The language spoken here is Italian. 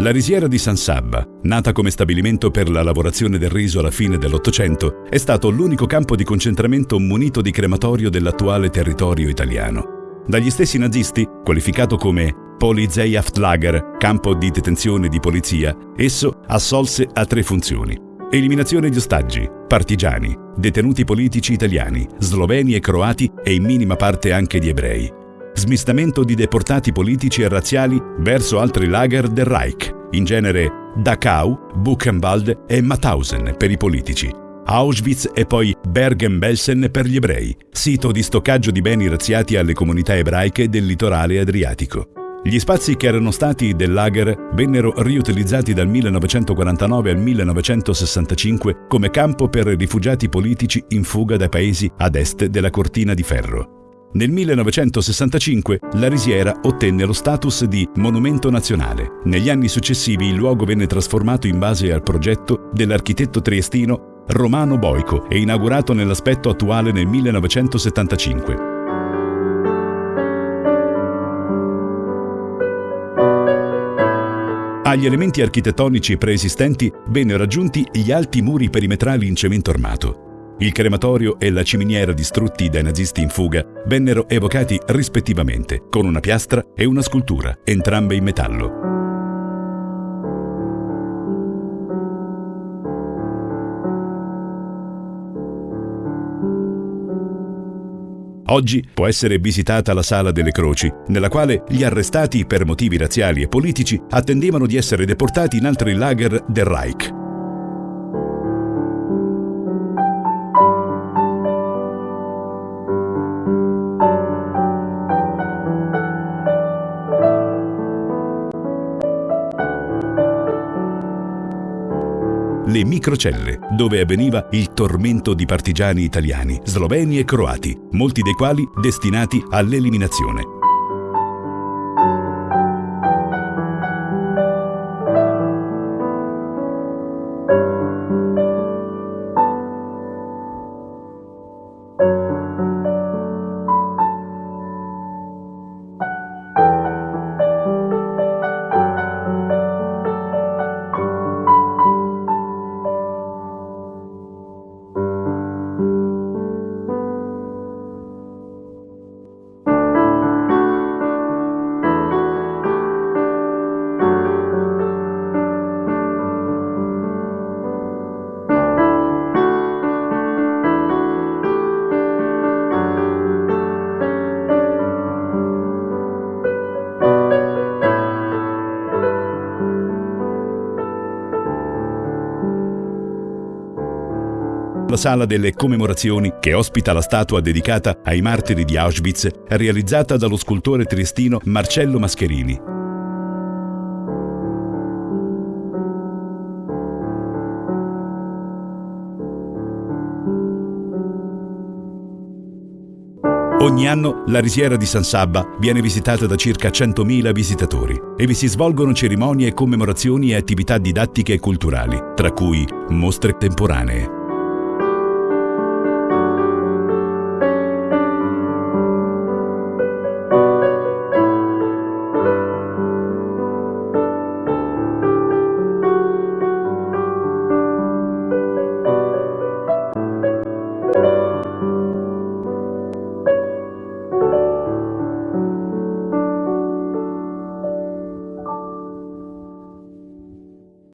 La risiera di San Sabba, nata come stabilimento per la lavorazione del riso alla fine dell'Ottocento, è stato l'unico campo di concentramento munito di crematorio dell'attuale territorio italiano. Dagli stessi nazisti, qualificato come Polizeihaftlager, campo di detenzione di polizia, esso assolse a tre funzioni. Eliminazione di ostaggi, partigiani, detenuti politici italiani, sloveni e croati e in minima parte anche di ebrei smistamento di deportati politici e razziali verso altri lager del Reich, in genere Dachau, Buchenwald e Mauthausen per i politici, Auschwitz e poi Bergen-Belsen per gli ebrei, sito di stoccaggio di beni razziati alle comunità ebraiche del litorale adriatico. Gli spazi che erano stati del lager vennero riutilizzati dal 1949 al 1965 come campo per rifugiati politici in fuga dai paesi ad est della cortina di ferro. Nel 1965 la risiera ottenne lo status di monumento nazionale. Negli anni successivi il luogo venne trasformato in base al progetto dell'architetto triestino Romano Boico e inaugurato nell'aspetto attuale nel 1975. Agli elementi architettonici preesistenti vennero aggiunti gli alti muri perimetrali in cemento armato. Il crematorio e la ciminiera distrutti dai nazisti in fuga vennero evocati rispettivamente con una piastra e una scultura, entrambe in metallo. Oggi può essere visitata la Sala delle Croci, nella quale gli arrestati per motivi razziali e politici attendevano di essere deportati in altri lager del Reich. Le microcelle, dove avveniva il tormento di partigiani italiani, sloveni e croati, molti dei quali destinati all'eliminazione. La sala delle commemorazioni, che ospita la statua dedicata ai martiri di Auschwitz, realizzata dallo scultore triestino Marcello Mascherini. Ogni anno la risiera di San Sabba viene visitata da circa 100.000 visitatori e vi si svolgono cerimonie, commemorazioni e attività didattiche e culturali, tra cui mostre temporanee.